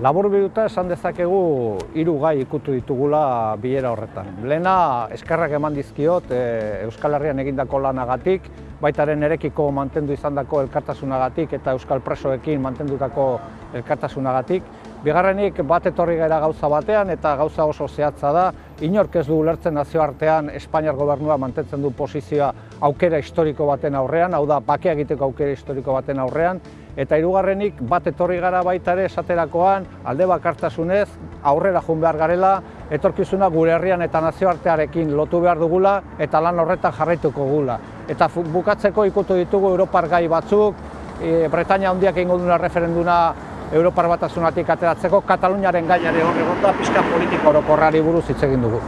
Labur biduta esan dezakegu hiru gai ikutu ditugula bilera horretan. Lehena eskerrak eman dizkiot e, Euskal Herrian egindako lanagatik, baitaren erekiko mantendu izandako elkartasunagatik eta Euskal Presoekin mantendutako elkartasunagatik. Bigarrenik bat etorri gara gauza batean eta gauza oso zehatza da, inork ez du ulertzen nazioartean Espainiar gobernua mantentzen du posizioa aukera historiko baten aurrean, hau da, bakea egiteko aukera historiko baten aurrean, eta hirugarrenik bat etorri gara baita ere esaterakoan alde bakartasunez aurrera joan behar garela, etorkizuna gure herrian eta nazioartearekin lotu behar dugula eta lan horretan jarraituko gula. Eta bukatzeko ikutu ditugu Europar gai batzuk, e, Bretaña handiak egingo duna referenduna Europar batasunatik ateratzeko, Kataluniaren gainare horregonda pixka politiko orokorrari buruz hitz egin dugu.